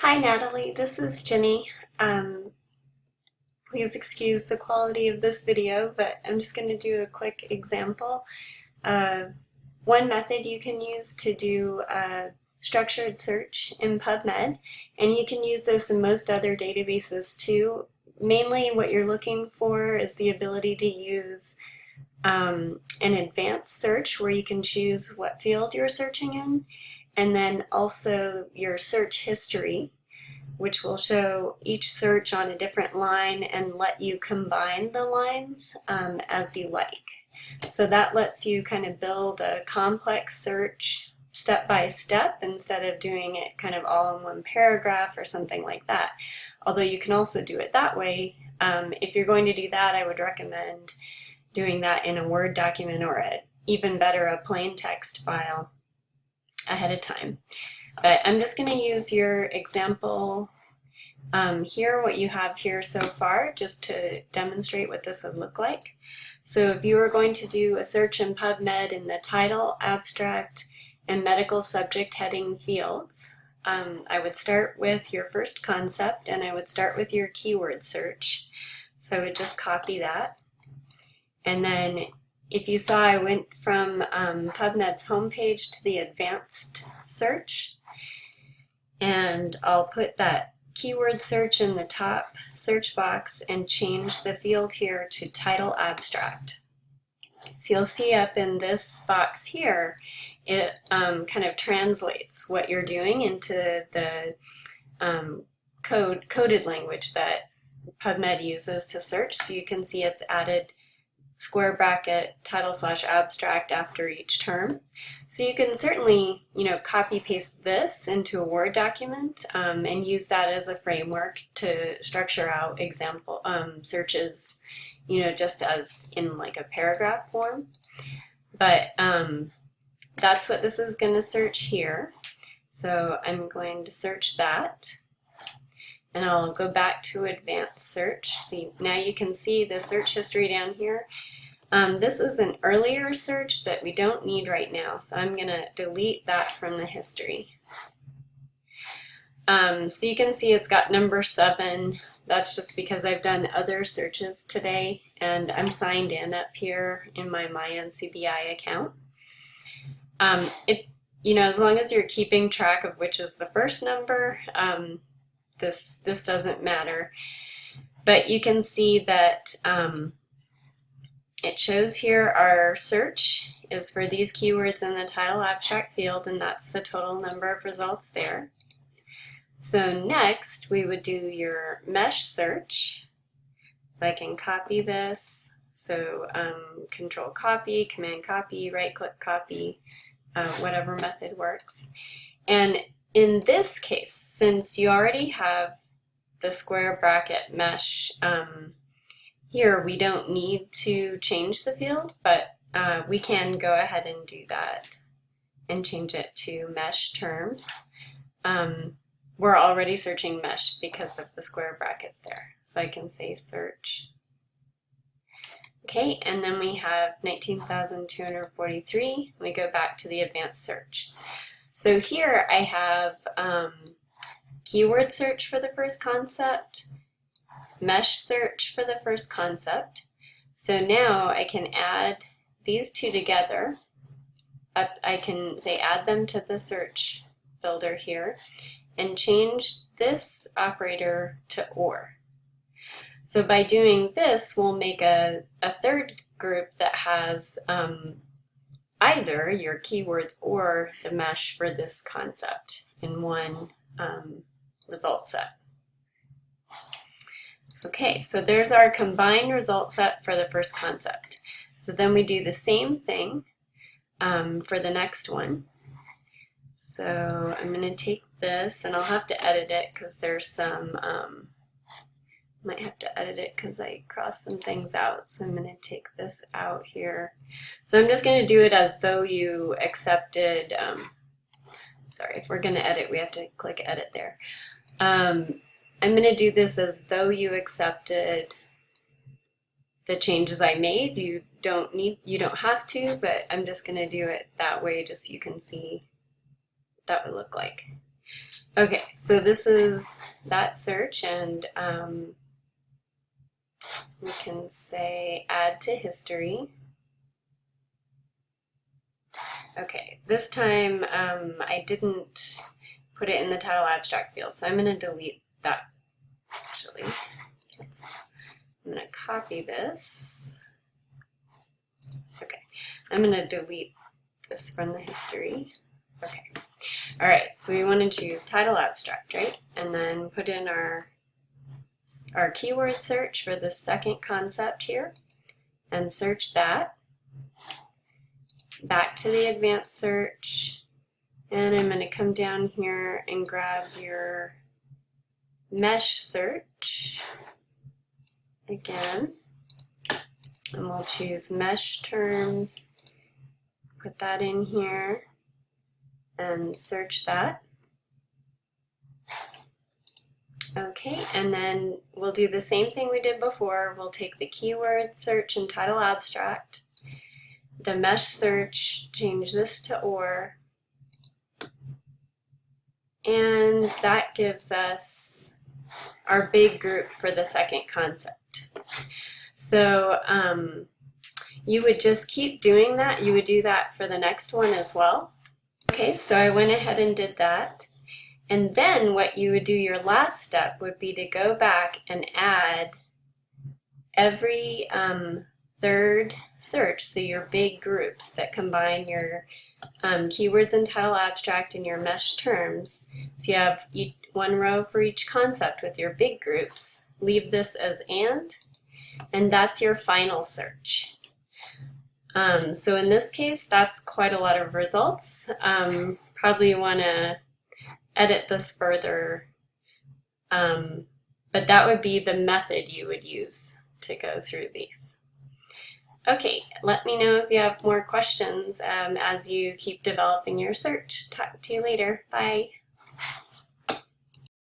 Hi Natalie, this is Jenny. Um, please excuse the quality of this video, but I'm just going to do a quick example of one method you can use to do a structured search in PubMed, and you can use this in most other databases too. Mainly what you're looking for is the ability to use um, an advanced search where you can choose what field you're searching in, and then also your search history, which will show each search on a different line and let you combine the lines um, as you like. So that lets you kind of build a complex search step by step instead of doing it kind of all in one paragraph or something like that. Although you can also do it that way. Um, if you're going to do that, I would recommend doing that in a Word document or a, even better, a plain text file ahead of time. But I'm just going to use your example um, here, what you have here so far, just to demonstrate what this would look like. So if you were going to do a search in PubMed in the title, abstract, and medical subject heading fields, um, I would start with your first concept and I would start with your keyword search. So I would just copy that. And then if you saw, I went from um, PubMed's homepage to the advanced search. And I'll put that keyword search in the top search box and change the field here to title abstract. So you'll see up in this box here, it um, kind of translates what you're doing into the um, code coded language that PubMed uses to search. So you can see it's added square bracket title slash abstract after each term. So you can certainly, you know, copy paste this into a Word document um, and use that as a framework to structure out example um, searches, you know, just as in like a paragraph form. But um, that's what this is going to search here. So I'm going to search that and I'll go back to advanced search. See, now you can see the search history down here. Um, this is an earlier search that we don't need right now, so I'm going to delete that from the history. Um, so you can see it's got number seven. That's just because I've done other searches today and I'm signed in up here in my MyNCBI account. Um, it, you know, as long as you're keeping track of which is the first number, um, this, this doesn't matter. But you can see that um, it shows here our search is for these keywords in the title abstract field, and that's the total number of results there. So next, we would do your mesh search. So I can copy this. So um, control copy, command copy, right click copy, uh, whatever method works. And in this case, since you already have the square bracket mesh, um, here we don't need to change the field, but uh, we can go ahead and do that and change it to mesh terms. Um, we're already searching mesh because of the square brackets there. So I can say search. Okay, and then we have 19,243. We go back to the advanced search. So here I have um, keyword search for the first concept, mesh search for the first concept. So now I can add these two together. I can say add them to the search builder here and change this operator to OR. So by doing this, we'll make a, a third group that has um, either your keywords or the mesh for this concept in one um, result set. Okay, so there's our combined result set for the first concept. So then we do the same thing um, for the next one. So I'm going to take this and I'll have to edit it because there's some, um, might have to edit it because I crossed some things out. So I'm going to take this out here. So I'm just going to do it as though you accepted, um, sorry, if we're going to edit, we have to click edit there. Um, I'm going to do this as though you accepted the changes I made. You don't need, you don't have to, but I'm just going to do it that way just so you can see what that would look like. Okay, so this is that search and um, we can say add to history. Okay, this time um, I didn't put it in the title abstract field, so I'm going to delete that actually. I'm going to copy this. Okay, I'm going to delete this from the history. Okay. All right, so we want to choose title abstract, right? And then put in our, our keyword search for the second concept here and search that. Back to the advanced search. And I'm going to come down here and grab your mesh search again. And we'll choose mesh terms, put that in here and search that. Okay, and then we'll do the same thing we did before. We'll take the keyword search and title abstract, the mesh search, change this to OR, and that gives us our big group for the second concept. So um, you would just keep doing that. You would do that for the next one as well. Okay, so I went ahead and did that. And then what you would do, your last step would be to go back and add every um, third search, so your big groups that combine your um, keywords and title abstract and your mesh terms. So you have one row for each concept with your big groups. Leave this as AND, and that's your final search. Um, so in this case, that's quite a lot of results. Um, probably want to edit this further, um, but that would be the method you would use to go through these. Okay, let me know if you have more questions um, as you keep developing your search. Talk to you later. Bye.